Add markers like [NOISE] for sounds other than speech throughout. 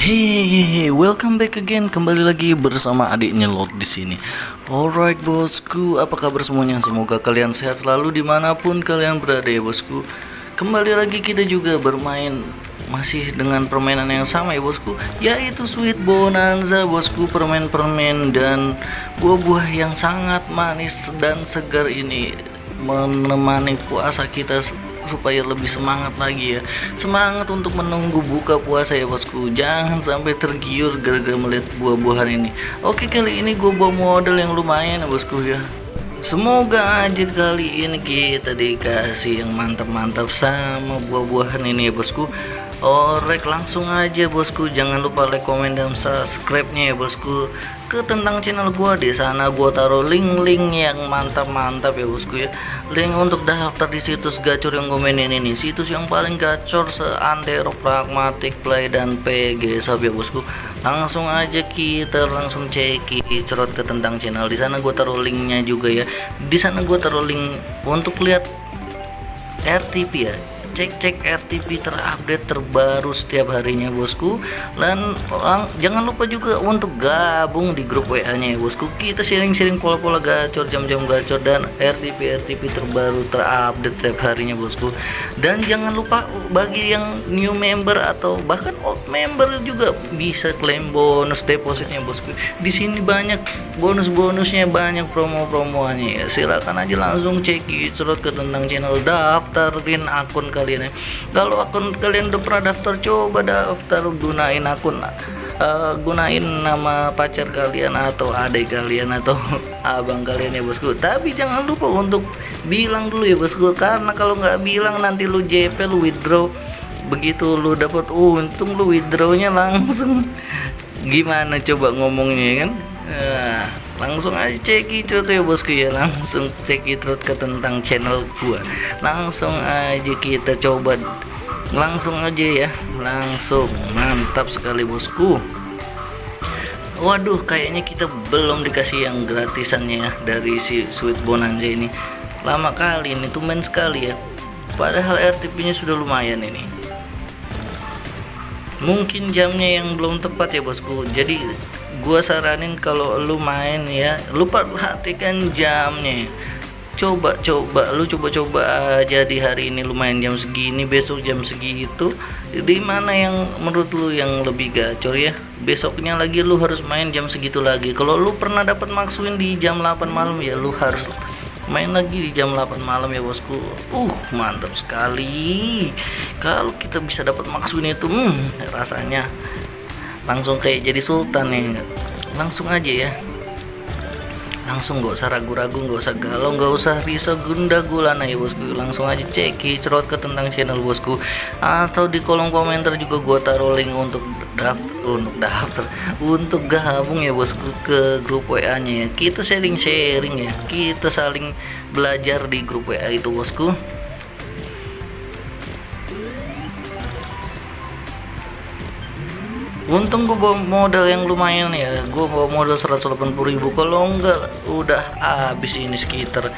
Hehehe, welcome back again. Kembali lagi bersama adiknya Lot di sini. Alright bosku, apa kabar semuanya? Semoga kalian sehat selalu di mana pun kalian berada ya bosku. Kembali lagi kita juga bermain masih dengan permainan yang sama ya bosku, yaitu Sweet Bonanza bosku, permen-permen dan buah-buah yang sangat manis dan segar ini menemani puasa kita supaya lebih semangat lagi ya. Semangat untuk menunggu buka puasa ya bosku. Jangan sampai tergiur gara-gara melihat buah-buahan ini. Oke kali ini gue bawa model yang lumayan ya bosku ya. Semoga aja kali ini kita dikasih yang mantap-mantap sama buah-buahan ini ya bosku. Orek langsung aja bosku. Jangan lupa like komen dan subscribe nya ya bosku ke tentang channel gua di sana. Gua taruh link-link yang mantap-mantap ya bosku ya. Link untuk daftar di situs gacor yang gue mainin ini. Situs yang paling gacor seantero pragmatic play dan PG sab ya bosku. Langsung aja kita langsung cek cerot ke tentang channel. Di sana gua taruh linknya juga ya. Di sana gua taruh link untuk lihat RTP ya cek-cek RTP terupdate terbaru setiap harinya bosku. Dan jangan lupa juga untuk gabung di grup WA nya ya bosku. Kita sharing-sharing pola-pola gacor jam-jam gacor dan RTP RTP terbaru terupdate setiap harinya bosku. Dan jangan lupa bagi yang new member atau bahkan old member juga bisa klaim bonus depositnya bosku. Di sini banyak bonus-bonusnya banyak promo-promonya ya. Silakan aja langsung cek cerut ke tentang channel daftarin akun kalian ya. Kalau akun kalian udah pernah daftar coba daftar gunain akun uh, gunain nama pacar kalian atau adik kalian atau [LAUGHS] abang kalian ya bosku. Tapi jangan lupa untuk bilang dulu ya bosku. Karena kalau nggak bilang nanti lu JP lu withdraw. Begitu lu dapat untung lu withdrawnya langsung. [LAUGHS] Gimana coba ngomongnya kan nah, langsung aja cek itu ya bosku ya. Langsung cek itu ke tentang channel gua. Langsung aja kita coba. Langsung aja ya. Langsung. Mantap sekali bosku. Waduh kayaknya kita belum dikasih yang gratisannya ya dari si sweet bonanza ini. Lama kali ini tuh main sekali ya. Padahal RTP nya sudah lumayan ini. Mungkin jamnya yang belum tepat ya bosku. Jadi gua saranin kalau lu main ya lupa perhatikan jamnya. Coba coba lu coba-coba aja di hari ini lumayan jam segini besok jam segitu. Di mana yang menurut lu yang lebih gacor ya? Besoknya lagi lu harus main jam segitu lagi. Kalau lu pernah dapat maksuin di jam 8 malam ya lu harus main lagi di jam 8 malam ya bosku. Uh mantap sekali. Kalau kita bisa dapat maksuin itu hmm, rasanya langsung kayak jadi sultan ya langsung aja ya. Langsung gak usah ragu-ragu gak usah galau gak usah risau gunda gulana ya bosku. Langsung aja cek cerot ke tentang channel bosku. Atau di kolom komentar juga gua taruh link untuk daftar untuk daftar untuk gabung ya bosku ke grup WA nya ya. Kita sharing-sharing ya. Kita saling belajar di grup WA itu bosku untung gue bawa modal yang lumayan ya. Gue bawa modal 180.000 kalau enggak udah habis ini sekitar.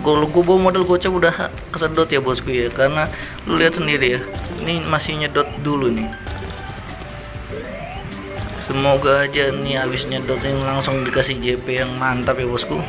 Kalau gue bawa modal gocap udah kesedot ya bosku ya. Karena lu lihat sendiri ya ini masih nyedot dulu nih. Semoga aja nih habis nyedot ini langsung dikasih JP yang mantap ya bosku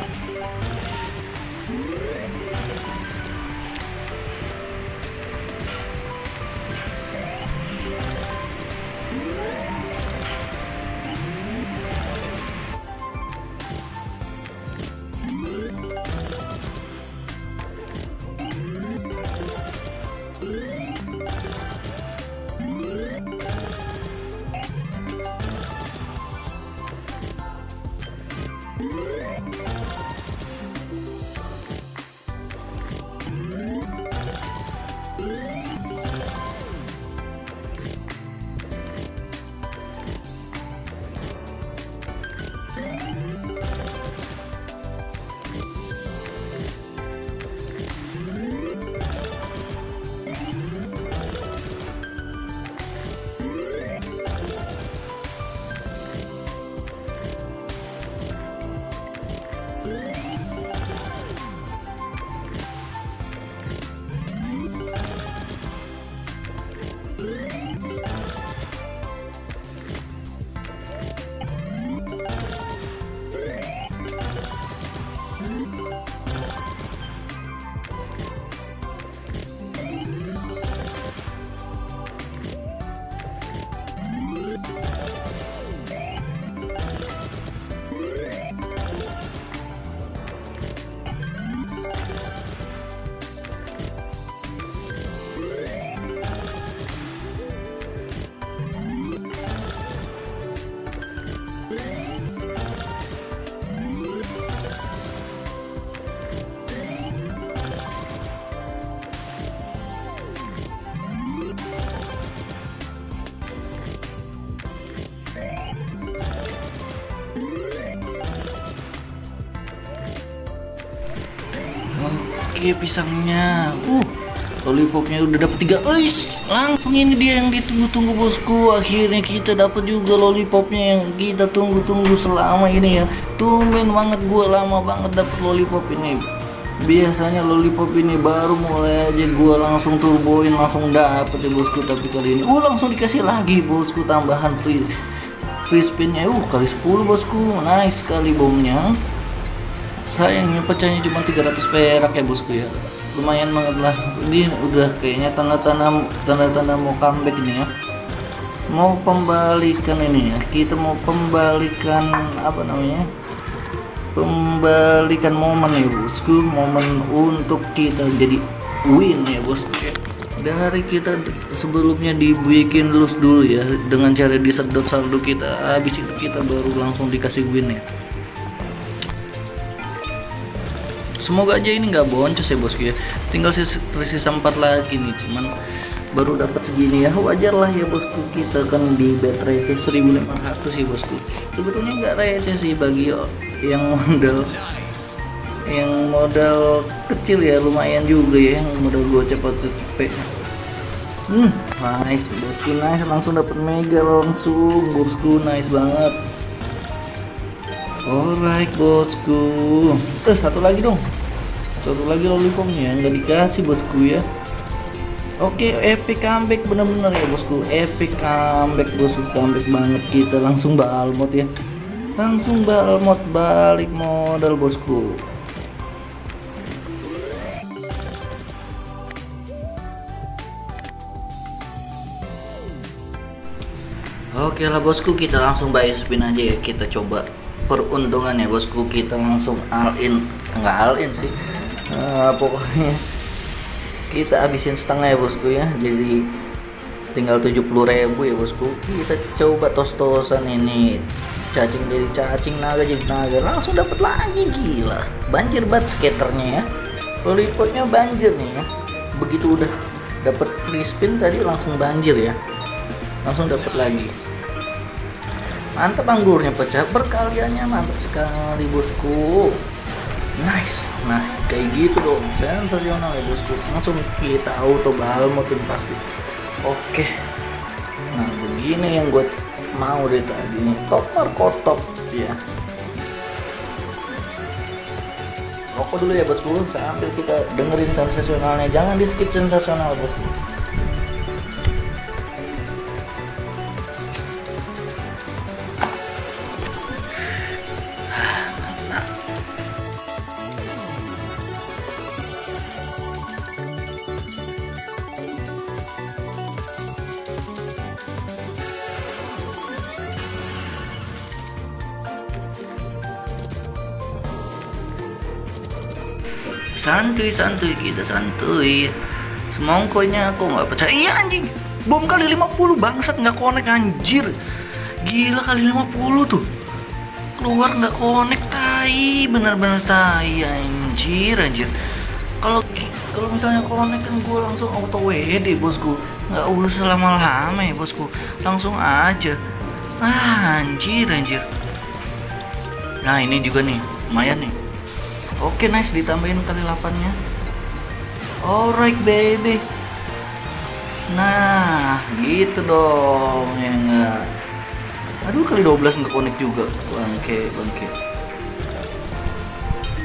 oke pisangnya. Uh lollipopnya udah dapet tiga. Uish, langsung ini dia yang ditunggu-tunggu bosku. Akhirnya kita dapat juga lollipopnya yang kita tunggu-tunggu selama ini ya. Tumben banget gue lama banget dapet lollipop ini. Biasanya lollipop ini baru mulai aja gue langsung turboin langsung dapet ya bosku. Tapi kali ini uh langsung dikasih lagi bosku tambahan free free spinnya. Uh kali 10 bosku. Nice sekali bomnya sayangnya pecahnya cuma 300 perak ya bosku ya. Lumayan banget lah. Ini udah kayaknya tanda-tanda tanda-tanda mau comeback ini ya. Mau pembalikan ini ya. Kita mau pembalikan apa namanya? Pembalikan momen ya bosku. Momen untuk kita jadi win ya bosku ya. Dari kita sebelumnya dibikin lose dulu ya dengan cara disedot saldo kita. Habis itu kita baru langsung dikasih win ya semoga aja ini nggak boncos ya bosku ya. Tinggal sisa, 4 lagi nih cuman baru dapat segini ya. Wajar lah ya bosku. Kita kan di bet receh 1500 sih bosku. Sebetulnya nggak receh sih bagi yang modal yang modal kecil ya. Lumayan juga ya yang modal gua cepat cepet. Hmm nice bosku. Nice langsung dapat mega langsung bosku. Nice banget Alright bosku. Eh satu lagi dong. Satu lagi lollipopnya. Nggak dikasih bosku ya. Oke epic comeback. Bener-bener ya bosku. Epic comeback bosku. Comeback banget kita. Langsung balmot ya. Langsung balmot balik modal bosku. Oke lah bosku. Kita langsung buy spin aja ya. Kita coba peruntungan ya bosku. Kita langsung all in. Enggak all in sih. Uh, pokoknya kita habisin setengah ya bosku ya. Jadi tinggal 70.000 ya bosku. Kita coba tos-tosan ini. Cacing dari cacing naga jadi naga. Langsung dapat lagi gila. Banjir banget skaternya ya. Lollipopnya banjir nih ya. Begitu udah dapat free spin tadi langsung banjir ya. Langsung dapat lagi mantap anggurnya pecah perkaliannya mantap sekali bosku. Nice. Nah kayak gitu dong. Sensasional ya bosku. Langsung kita auto balmotin pasti. Oke. Nah begini yang gue mau deh tadi nih. Top kotok ya rokok dulu ya bosku. Sambil kita dengerin sensasionalnya. Jangan di skip sensasional bosku santuy santuy kita santuy. Semongkonya aku nggak percaya. Iya anjing. Bom kali 50 bangsat nggak konek anjir. Gila kali 50 tuh. Keluar nggak konek tai. Bener-bener tai anjir anjir. Kalau kalau misalnya konek kan gue langsung auto WD bosku. Nggak usah lama-lama ya bosku. Langsung aja. Ah, anjir anjir. Nah ini juga nih. Lumayan nih Oke nice ditambahin kali 8 nya Alright baby. Nah gitu dong ya enggak. Aduh kali 12 nggak connect juga. Bangke bangke.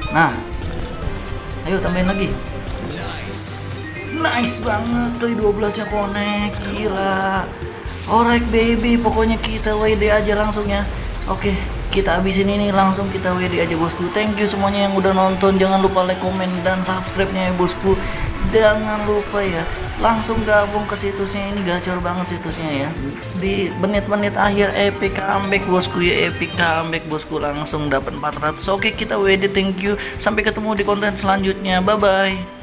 Nah Ayo tambahin lagi. Nice banget kali 12 nya connect Gila. Alright baby Pokoknya kita WD aja langsung ya. Oke kita habisin ini langsung kita WD aja bosku. Thank you semuanya yang udah nonton. Jangan lupa like komen dan subscribe nya ya bosku. Jangan lupa ya langsung gabung ke situsnya. Ini gacor banget situsnya ya. Di menit-menit akhir epic comeback bosku ya. Epic comeback bosku. Langsung dapat 400 oke kita WD thank you. Sampai ketemu di konten selanjutnya. Bye bye